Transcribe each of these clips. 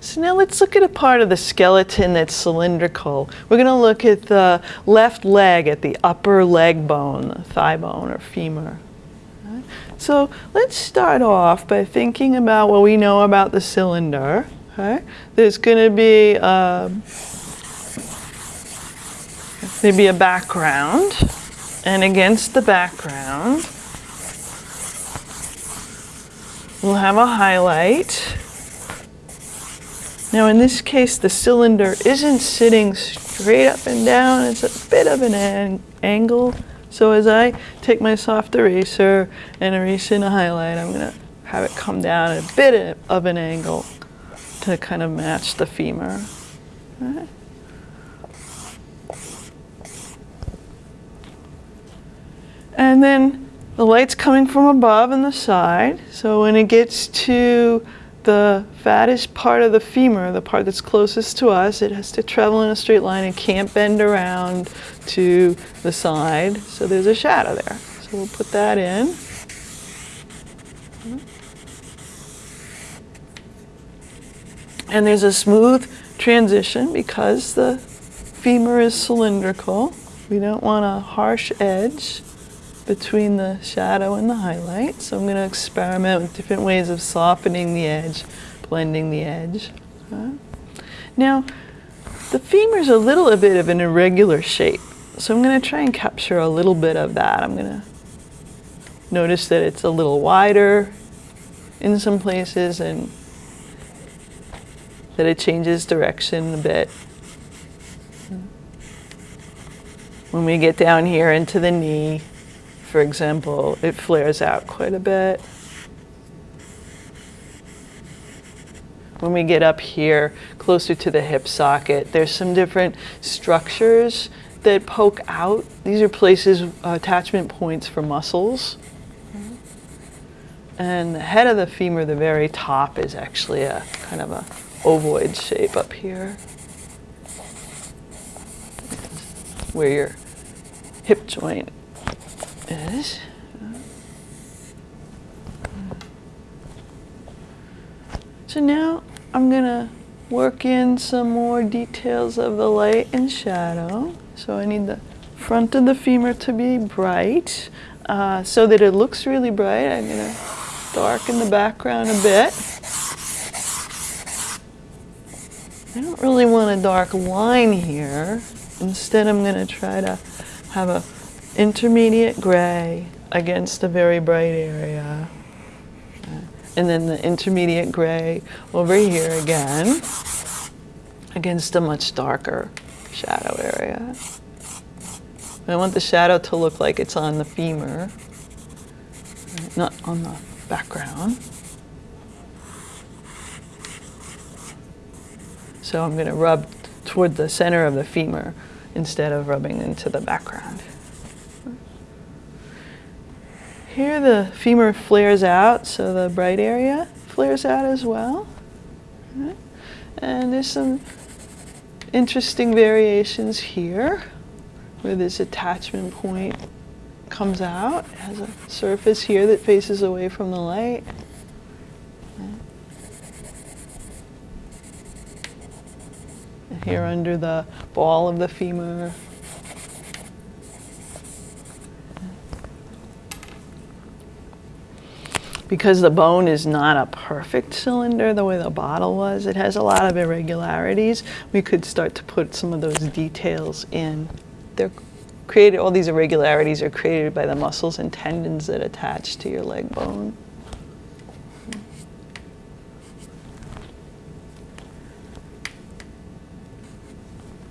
So now let's look at a part of the skeleton that's cylindrical. We're going to look at the left leg, at the upper leg bone, the thigh bone or femur. So let's start off by thinking about what we know about the cylinder. Okay? There's going to be uh, maybe a background, and against the background, we'll have a highlight. Now in this case, the cylinder isn't sitting straight up and down, it's a bit of an an angle. So as I take my soft eraser and erase in a highlight, I'm gonna have it come down at a bit of an angle to kind of match the femur. And then the light's coming from above and the side. So when it gets to the fattest part of the femur, the part that's closest to us, it has to travel in a straight line and can't bend around to the side. So there's a shadow there. So we'll put that in. And there's a smooth transition because the femur is cylindrical. We don't want a harsh edge between the shadow and the highlight. So I'm going to experiment with different ways of softening the edge, blending the edge. Okay. Now, the femur is a little bit of an irregular shape. So I'm going to try and capture a little bit of that. I'm going to notice that it's a little wider in some places and that it changes direction a bit. When we get down here into the knee, for example, it flares out quite a bit. When we get up here, closer to the hip socket, there's some different structures that poke out. These are places, uh, attachment points for muscles. And the head of the femur, the very top, is actually a kind of a ovoid shape up here. Where your hip joint is. So now I'm gonna work in some more details of the light and shadow. So I need the front of the femur to be bright uh, so that it looks really bright. I'm gonna darken the background a bit. I don't really want a dark line here. Instead, I'm gonna try to have a intermediate gray against a very bright area. And then the intermediate gray over here again against a much darker shadow area. I want the shadow to look like it's on the femur, not on the background. So I'm going to rub toward the center of the femur instead of rubbing into the background. Here the femur flares out, so the bright area flares out as well. And there's some interesting variations here where this attachment point comes out. It has a surface here that faces away from the light. And here under the ball of the femur because the bone is not a perfect cylinder the way the bottle was, it has a lot of irregularities. We could start to put some of those details in. They're created, all these irregularities are created by the muscles and tendons that attach to your leg bone.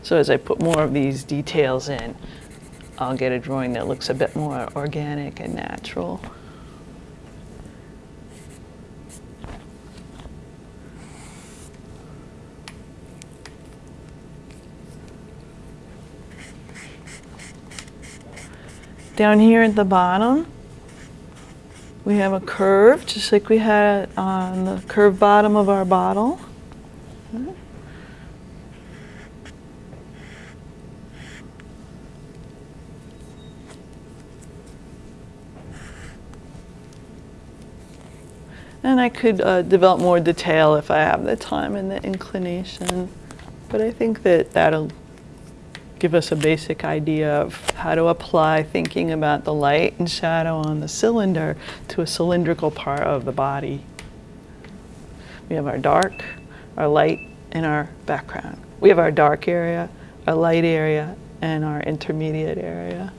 So as I put more of these details in, I'll get a drawing that looks a bit more organic and natural. Down here at the bottom, we have a curve, just like we had on the curved bottom of our bottle. And I could uh, develop more detail if I have the time and the inclination. But I think that that'll give us a basic idea of how to apply thinking about the light and shadow on the cylinder to a cylindrical part of the body. We have our dark, our light, and our background. We have our dark area, our light area, and our intermediate area.